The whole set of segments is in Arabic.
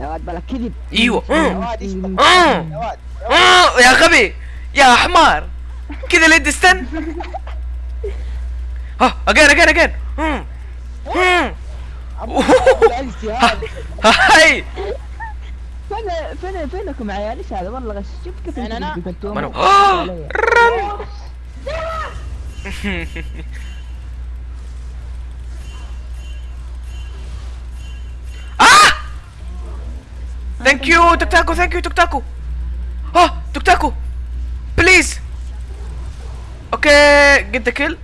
يا واد بلا كذب. إيوه. يا آه. واد؟ آه. يا واد آه. يا غبي. يا حمار. كذا اليد استن ها أجين أجين أجين. هاي. فين فين فينكم يا عيال؟ إيش هذا؟ والله غش. شوف كيف. منو؟ علي. رن. ثانك يو توك تاكو ثانك يو توك تاكو آه توك تاكو بليز أوكي get the kill.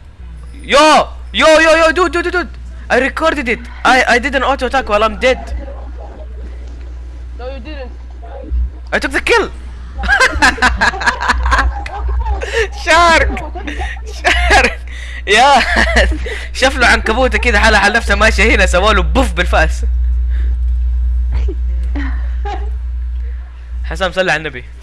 Yo yo yo yo dude dude dude. I recorded it. I I did an auto attack while I'm dead. No, you didn't. I took the kill. شارك شارك يا شاف له عنكبوتة كذا حالها على نفسها ماشية هنا سواله بوف بالفأس. حسام صلي على النبي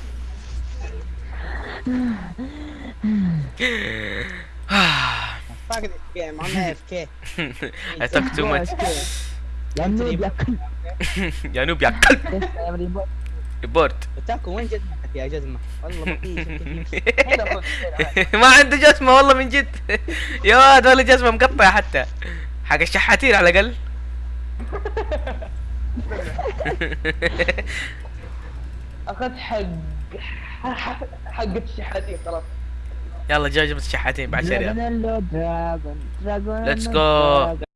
I talk too much يا نوب يا كلب يا نوب يا كلب. ريبورت تاكو وين جزمتك يا جزمه؟ والله ما. ما عنده جسمه والله من جد يا واد ولا جسمه مقطع حتى حق الشحاتين على الأقل أخذت حق حق- الشحاتين خلاص. يلا جاي جبت الشحاتين بعد شريعة. دراجون اللو